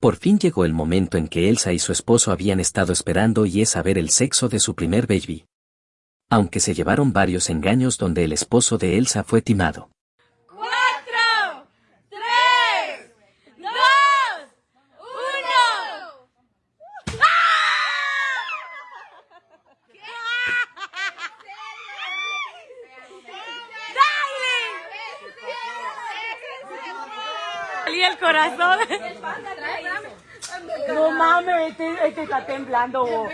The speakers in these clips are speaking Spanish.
Por fin llegó el momento en que Elsa y su esposo habían estado esperando y es saber el sexo de su primer baby. Aunque se llevaron varios engaños donde el esposo de Elsa fue timado. ¡Cuatro! ¡Tres! ¡Dos! ¡Uno! ¡Dale! El corazón. Mames, este, este está temblando. vos.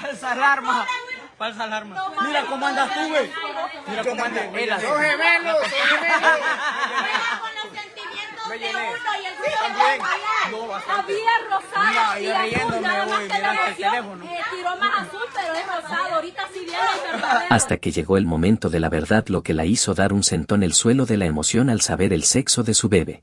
Falsa alarma. Falsa alarma. Mira cómo andas tú, güey. Mira cómo andas. Él así. Juega con los sentimientos de uno y el suyo de allá. Había rosado Mira, y azul, nada más que la mira teléfono. eh, tiró más azul, pero es rosado. Ahorita sí viene el verdadero. Hasta que llegó el momento de la verdad lo que la hizo dar un sentón el suelo de la emoción al saber el sexo de su bebé.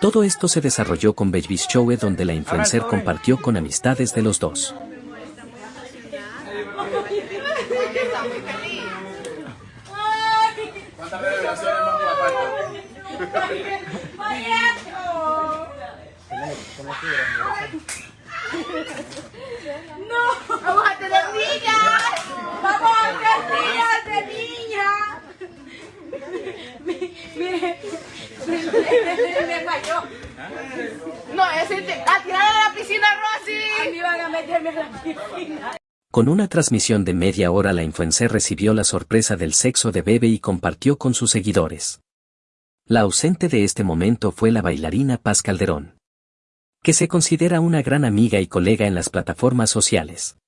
Todo esto se desarrolló con Baby's Show donde la influencer compartió con amistades de los dos. ¡No! Me falló. No, a tirar a la piscina, Rosy. A mí van a meterme a la piscina. Con una transmisión de media hora la influencer recibió la sorpresa del sexo de bebé y compartió con sus seguidores. La ausente de este momento fue la bailarina Paz Calderón, que se considera una gran amiga y colega en las plataformas sociales.